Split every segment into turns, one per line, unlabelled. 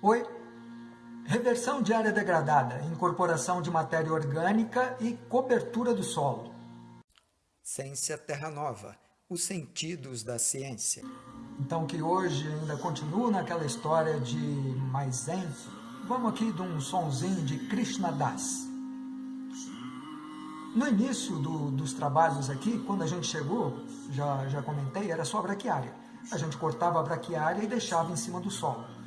Oi? Reversão de área degradada, incorporação de matéria orgânica e cobertura do solo.
Ciência Terra Nova, os sentidos da ciência.
Então que hoje ainda continua naquela história de mais zen, vamos aqui de um sonzinho de Krishna Das. No início do, dos trabalhos aqui, quando a gente chegou, já, já comentei, era só a braquiária. A gente cortava a braquiária e deixava em cima do solo.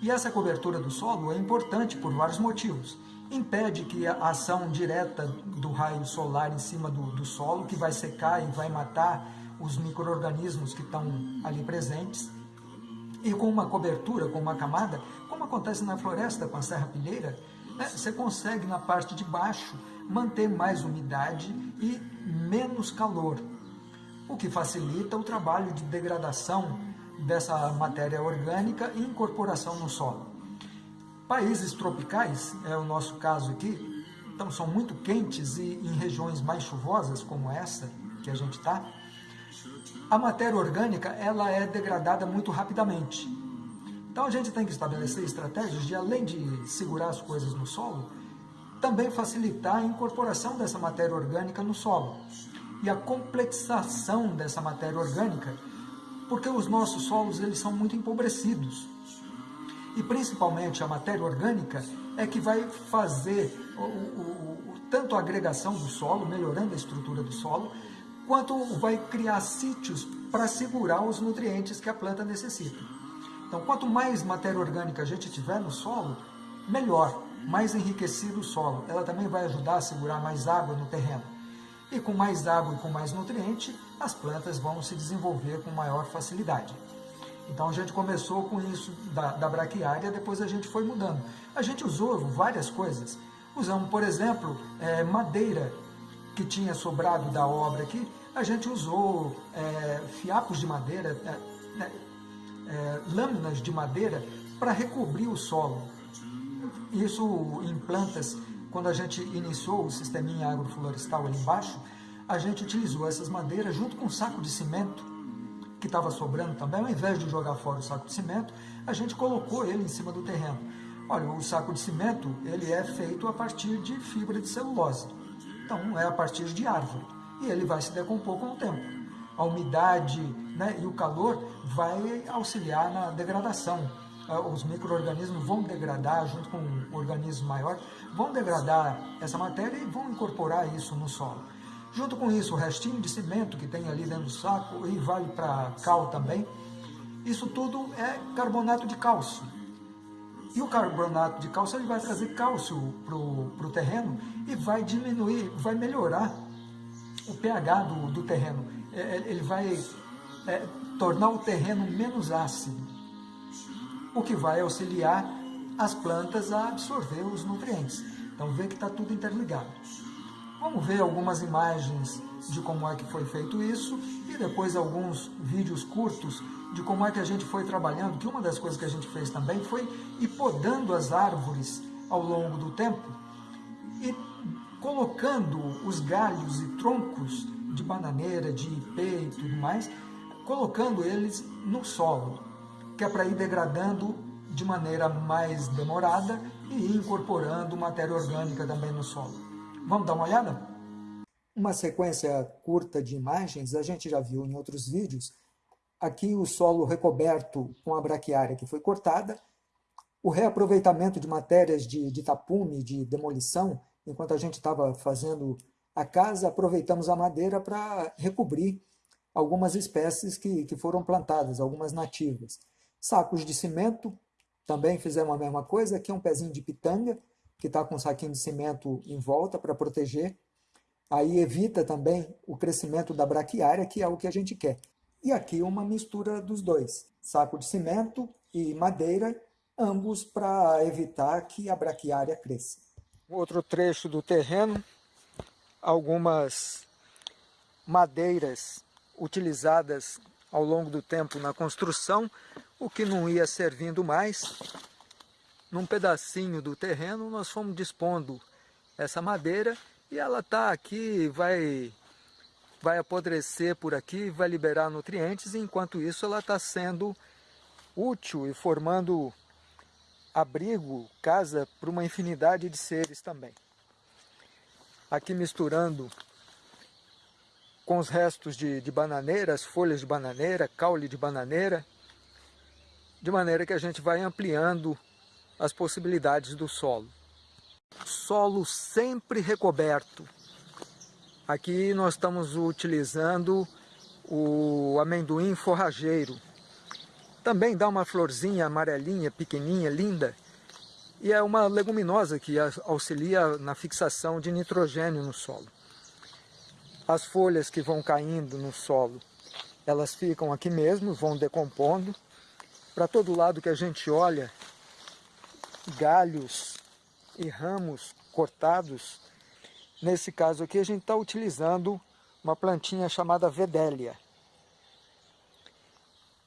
E essa cobertura do solo é importante por vários motivos. Impede que a ação direta do raio solar em cima do, do solo, que vai secar e vai matar os micro-organismos que estão ali presentes. E com uma cobertura, com uma camada, como acontece na floresta com a serrapilheira, né, você consegue na parte de baixo manter mais umidade e menos calor, o que facilita o trabalho de degradação dessa matéria orgânica e incorporação no solo. Países tropicais, é o nosso caso aqui, então são muito quentes e em regiões mais chuvosas como essa que a gente está, a matéria orgânica ela é degradada muito rapidamente. Então a gente tem que estabelecer estratégias de, além de segurar as coisas no solo, também facilitar a incorporação dessa matéria orgânica no solo e a complexação dessa matéria orgânica, porque os nossos solos eles são muito empobrecidos. E principalmente a matéria orgânica é que vai fazer o, o, o, tanto a agregação do solo, melhorando a estrutura do solo, quanto vai criar sítios para segurar os nutrientes que a planta necessita. Então, quanto mais matéria orgânica a gente tiver no solo, melhor, mais enriquecido o solo. Ela também vai ajudar a segurar mais água no terreno. E com mais água e com mais nutriente, as plantas vão se desenvolver com maior facilidade. Então a gente começou com isso da, da braquiária, depois a gente foi mudando. A gente usou várias coisas. Usamos, por exemplo, é, madeira que tinha sobrado da obra aqui, a gente usou é, fiapos de madeira, é, né, é, lâminas de madeira para recobrir o solo. Isso em plantas, quando a gente iniciou o sisteminha agroflorestal ali embaixo, a gente utilizou essas madeiras junto com um saco de cimento que estava sobrando também, ao invés de jogar fora o saco de cimento, a gente colocou ele em cima do terreno. Olha, o saco de cimento, ele é feito a partir de fibra de celulose. Então, é a partir de árvore. E ele vai se decompor com o tempo. A umidade né, e o calor vai auxiliar na degradação. Ah, os micro-organismos vão degradar, junto com um organismo maior, vão degradar essa matéria e vão incorporar isso no solo. Junto com isso, o restinho de cimento que tem ali dentro do saco, e vale para cal também, isso tudo é carbonato de cálcio. E o carbonato de cálcio ele vai trazer cálcio para o terreno e vai diminuir, vai melhorar o pH do, do terreno. É, é, ele vai é, tornar o terreno menos ácido, o que vai auxiliar as plantas a absorver os nutrientes. Então vê que está tudo interligado. Vamos ver algumas imagens de como é que foi feito isso e depois alguns vídeos curtos de como é que a gente foi trabalhando, que uma das coisas que a gente fez também foi ir podando as árvores ao longo do tempo e colocando os galhos e troncos de bananeira, de ipê e tudo mais, colocando eles no solo, que é para ir degradando de maneira mais demorada e ir incorporando matéria orgânica também no solo. Vamos dar uma olhada? Uma sequência curta de imagens, a gente já viu em outros vídeos, aqui o solo recoberto com a braquiária que foi cortada, o reaproveitamento de matérias de, de tapume, de demolição, enquanto a gente estava fazendo a casa, aproveitamos a madeira para recobrir algumas espécies que, que foram plantadas, algumas nativas. Sacos de cimento, também fizemos a mesma coisa, aqui é um pezinho de pitanga, que está com um saquinho de cimento em volta para proteger. Aí evita também o crescimento da braquiária, que é o que a gente quer. E aqui uma mistura dos dois, saco de cimento e madeira, ambos para evitar que a braquiária cresça. Outro trecho do terreno, algumas madeiras utilizadas ao longo do tempo na construção, o que não ia servindo mais. Num pedacinho do terreno nós fomos dispondo essa madeira e ela está aqui, vai vai apodrecer por aqui, vai liberar nutrientes, e enquanto isso ela está sendo útil e formando abrigo, casa para uma infinidade de seres também. Aqui misturando com os restos de, de bananeira, as folhas de bananeira, caule de bananeira, de maneira que a gente vai ampliando as possibilidades do solo. Solo sempre recoberto. Aqui nós estamos utilizando o amendoim forrageiro. Também dá uma florzinha amarelinha, pequenininha, linda. E é uma leguminosa que auxilia na fixação de nitrogênio no solo. As folhas que vão caindo no solo, elas ficam aqui mesmo, vão decompondo. Para todo lado que a gente olha, galhos e ramos cortados. Nesse caso aqui a gente está utilizando uma plantinha chamada Vedélia,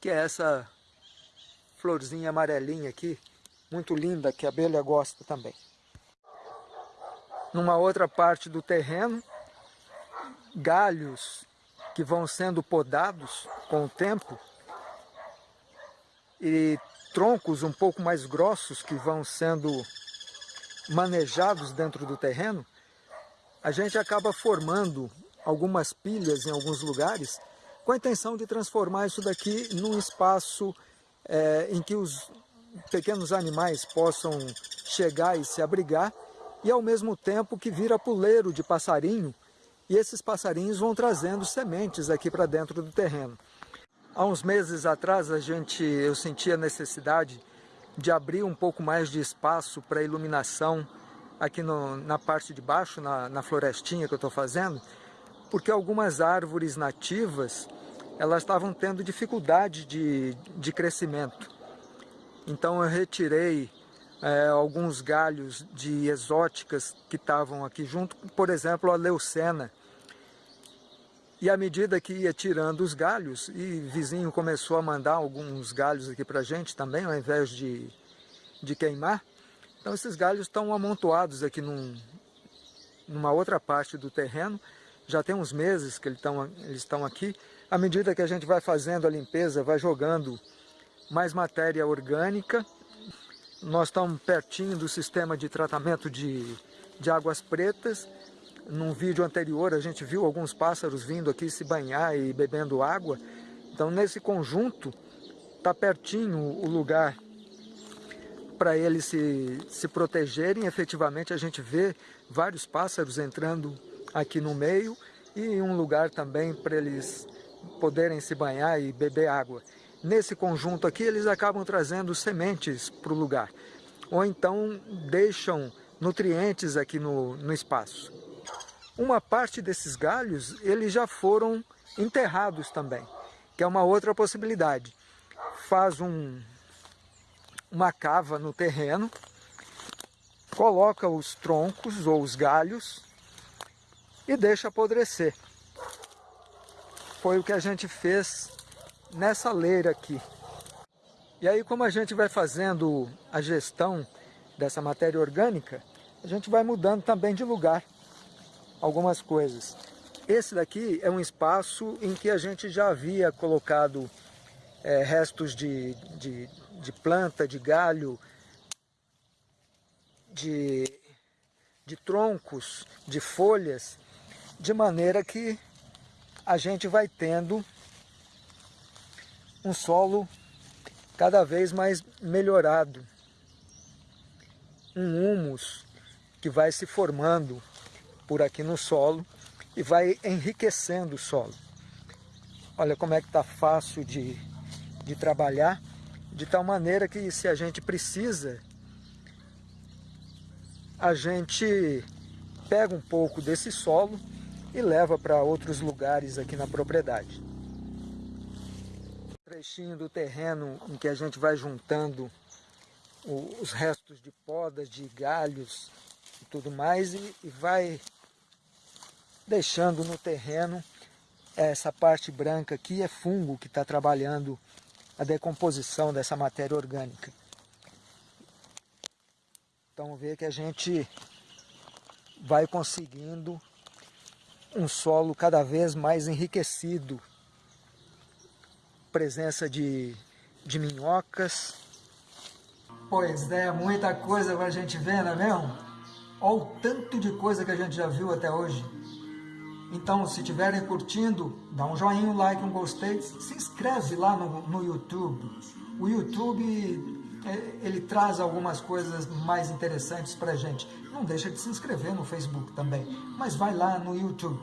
que é essa florzinha amarelinha aqui, muito linda, que a abelha gosta também. Numa outra parte do terreno, galhos que vão sendo podados com o tempo e troncos um pouco mais grossos que vão sendo manejados dentro do terreno, a gente acaba formando algumas pilhas em alguns lugares com a intenção de transformar isso daqui num espaço é, em que os pequenos animais possam chegar e se abrigar e ao mesmo tempo que vira puleiro de passarinho e esses passarinhos vão trazendo sementes aqui para dentro do terreno. Há uns meses atrás a gente, eu senti a necessidade de abrir um pouco mais de espaço para iluminação aqui no, na parte de baixo, na, na florestinha que eu estou fazendo, porque algumas árvores nativas elas estavam tendo dificuldade de, de crescimento. Então eu retirei é, alguns galhos de exóticas que estavam aqui junto, por exemplo a leucena, e à medida que ia tirando os galhos, e vizinho começou a mandar alguns galhos aqui para a gente também, ao invés de, de queimar. Então esses galhos estão amontoados aqui num, numa outra parte do terreno. Já tem uns meses que eles estão, eles estão aqui. À medida que a gente vai fazendo a limpeza, vai jogando mais matéria orgânica. Nós estamos pertinho do sistema de tratamento de, de águas pretas num vídeo anterior a gente viu alguns pássaros vindo aqui se banhar e bebendo água. Então nesse conjunto está pertinho o lugar para eles se, se protegerem. Efetivamente a gente vê vários pássaros entrando aqui no meio e um lugar também para eles poderem se banhar e beber água. Nesse conjunto aqui eles acabam trazendo sementes para o lugar, ou então deixam nutrientes aqui no, no espaço. Uma parte desses galhos, eles já foram enterrados também, que é uma outra possibilidade. Faz um, uma cava no terreno, coloca os troncos ou os galhos e deixa apodrecer. Foi o que a gente fez nessa leira aqui. E aí como a gente vai fazendo a gestão dessa matéria orgânica, a gente vai mudando também de lugar algumas coisas. Esse daqui é um espaço em que a gente já havia colocado é, restos de, de, de, planta, de galho, de, de troncos, de folhas, de maneira que a gente vai tendo um solo cada vez mais melhorado, um humus que vai se formando por aqui no solo e vai enriquecendo o solo. Olha como é que está fácil de, de trabalhar, de tal maneira que se a gente precisa, a gente pega um pouco desse solo e leva para outros lugares aqui na propriedade. Trechinho do terreno em que a gente vai juntando os restos de podas, de galhos e tudo mais e, e vai deixando no terreno essa parte branca aqui é fungo que está trabalhando a decomposição dessa matéria orgânica. Então vê que a gente vai conseguindo um solo cada vez mais enriquecido. Presença de, de minhocas, Pois é, muita coisa a gente ver, não é mesmo? Olha o tanto de coisa que a gente já viu até hoje. Então, se estiverem curtindo, dá um joinha, um like, um gostei, se inscreve lá no, no YouTube. O YouTube, é, ele traz algumas coisas mais interessantes para gente. Não deixa de se inscrever no Facebook também, mas vai lá no YouTube,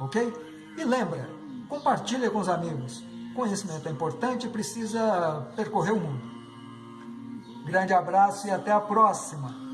ok? E lembra, compartilha com os amigos. Conhecimento é importante e precisa percorrer o mundo. Grande abraço e até a próxima!